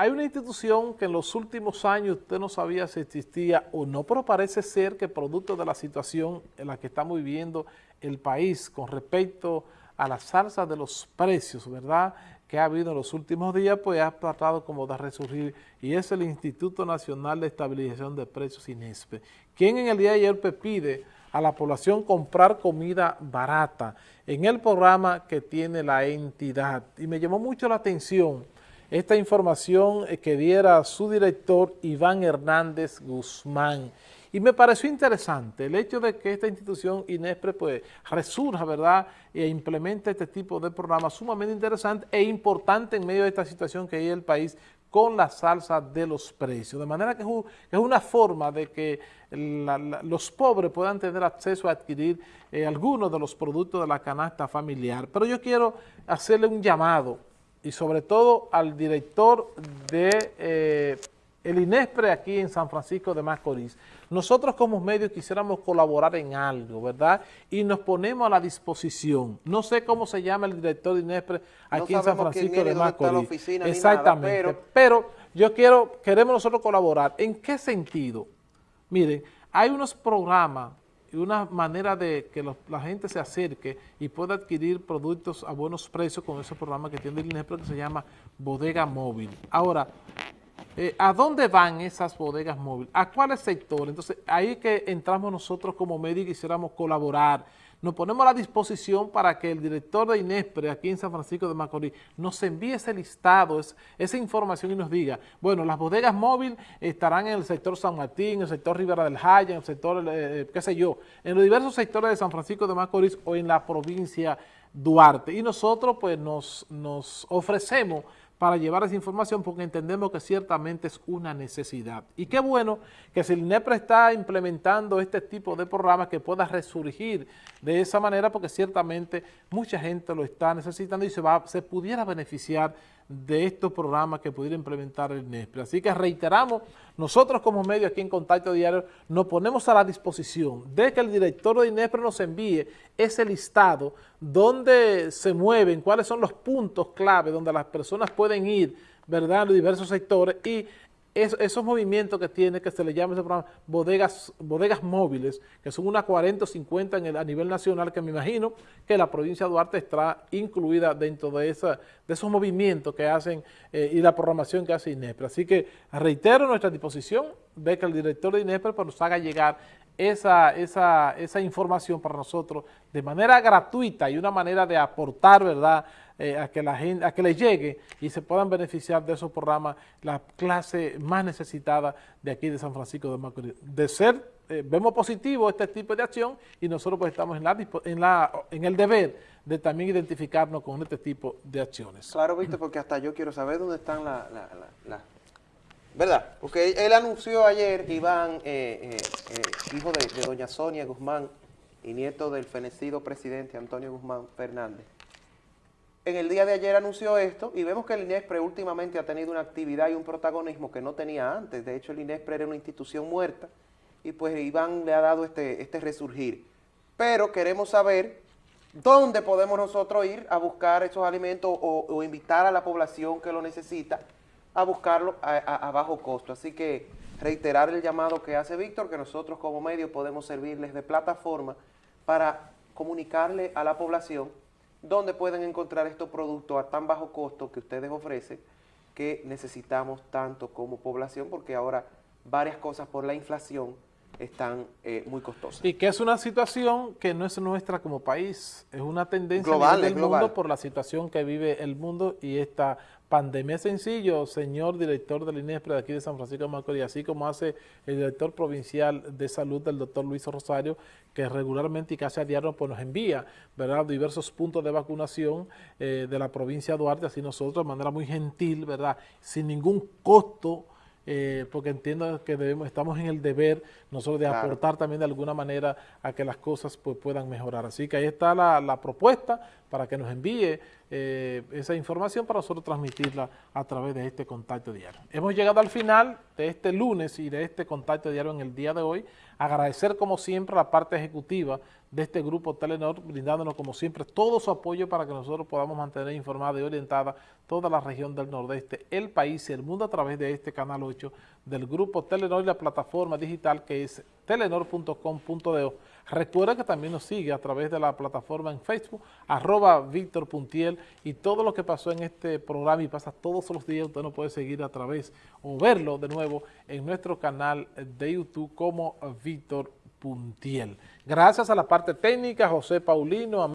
hay una institución que en los últimos años usted no sabía si existía o no, pero parece ser que producto de la situación en la que estamos viviendo el país con respecto a la salsa de los precios, ¿verdad?, que ha habido en los últimos días, pues ha tratado como de resurgir, y es el Instituto Nacional de Estabilización de Precios, INESPE, quien en el día de ayer pues, pide a la población comprar comida barata en el programa que tiene la entidad. Y me llamó mucho la atención esta información eh, que diera su director Iván Hernández Guzmán. Y me pareció interesante el hecho de que esta institución INESPRE pues resurja, ¿verdad?, e implemente este tipo de programas sumamente interesante e importante en medio de esta situación que hay en el país con la salsa de los precios. De manera que es una forma de que los pobres puedan tener acceso a adquirir eh, algunos de los productos de la canasta familiar. Pero yo quiero hacerle un llamado y sobre todo al director de eh, el INESPRE aquí en San Francisco de Macorís. Nosotros como medios quisiéramos colaborar en algo, ¿verdad? Y nos ponemos a la disposición. No sé cómo se llama el director de INESPRE aquí en San Francisco de Macorís. Exactamente, pero... yo quiero, queremos nosotros colaborar. ¿En qué sentido? Miren, hay unos programas una manera de que la gente se acerque y pueda adquirir productos a buenos precios con ese programa que tiene el INESPRE que se llama Bodega Móvil. Ahora, eh, ¿A dónde van esas bodegas móviles? ¿A cuáles sectores? Entonces, ahí que entramos nosotros como medios y quisiéramos colaborar. Nos ponemos a la disposición para que el director de INESPRE aquí en San Francisco de Macorís nos envíe ese listado, esa información y nos diga, bueno, las bodegas móviles estarán en el sector San Martín, en el sector Rivera del Jaya, en el sector, eh, qué sé yo, en los diversos sectores de San Francisco de Macorís o en la provincia Duarte. Y nosotros pues nos ofrecemos para llevar esa información porque entendemos que ciertamente es una necesidad. Y qué bueno que si el INEPRE está implementando este tipo de programas que pueda resurgir de esa manera porque ciertamente mucha gente lo está necesitando y se, va, se pudiera beneficiar de estos programas que pudiera implementar el INESPRE. Así que reiteramos, nosotros como medio aquí en Contacto Diario nos ponemos a la disposición de que el director de INESPRE nos envíe ese listado donde se mueven, cuáles son los puntos clave donde las personas pueden ir, ¿verdad?, los diversos sectores y esos movimientos que tiene, que se le llama ese programa, bodegas, bodegas móviles, que son unas 40 o 50 en el, a nivel nacional, que me imagino que la provincia de Duarte está incluida dentro de, esa, de esos movimientos que hacen eh, y la programación que hace INEPRE. Así que reitero nuestra disposición, ve que el director de INEPRE pues, nos haga llegar esa, esa, esa información para nosotros de manera gratuita y una manera de aportar, ¿verdad?, eh, a que la gente, a que les llegue y se puedan beneficiar de esos programas la clase más necesitada de aquí de San Francisco de Macorís. De ser, eh, vemos positivo este tipo de acción y nosotros pues estamos en, la, en, la, en el deber de también identificarnos con este tipo de acciones. Claro, Víctor, porque hasta yo quiero saber dónde están las... La, ¿Verdad? Porque él anunció ayer, Iván, eh, hijo de, de doña Sonia Guzmán y nieto del fenecido presidente Antonio Guzmán Fernández, en el día de ayer anunció esto y vemos que el INESPRE últimamente ha tenido una actividad y un protagonismo que no tenía antes. De hecho, el INESPRE era una institución muerta y pues Iván le ha dado este, este resurgir. Pero queremos saber dónde podemos nosotros ir a buscar esos alimentos o, invitar a la población que lo necesita a buscarlo a bajo costo. Así que reiterar el llamado que hace Víctor, que nosotros como medio podemos servirles de plataforma para comunicarle a la población ¿Dónde pueden encontrar estos productos a tan bajo costo que ustedes ofrecen que necesitamos tanto como población porque ahora varias cosas por la inflación están eh, muy costosas. Y que es una situación que no es nuestra como país, es una tendencia global, del mundo por la situación que vive el mundo y esta pandemia. Es sencillo, señor director del INESPRE de aquí de San Francisco de Macorís, así como hace el director provincial de salud, del doctor Luis Rosario, que regularmente y casi a diario pues, nos envía ¿verdad? diversos puntos de vacunación eh, de la provincia de Duarte, así nosotros de manera muy gentil, ¿verdad? sin ningún costo, eh, porque entiendo que debemos, estamos en el deber nosotros de aportar también de alguna manera a que las cosas pues, puedan mejorar. Así que ahí está la, propuesta para que nos envíe eh, esa información para nosotros transmitirla a través de este contacto diario. Hemos llegado al final de este lunes y de este contacto diario en el día de hoy. Agradecer como siempre a la parte ejecutiva de este grupo Telenor, brindándonos como siempre todo su apoyo para que nosotros podamos mantener informada y orientada toda la región del Nordeste, el país y el mundo a través de este Canal 8 del grupo Telenor y la plataforma digital que es telenor.com.de. Recuerda que también nos sigue a través de la plataforma en Facebook, arroba Víctor Puntiel, y todo lo que pasó en este programa y pasa todos los días, usted nos puede seguir a través o verlo de nuevo en nuestro canal de YouTube como Víctor Puntiel. Gracias a la parte técnica, José Paulino,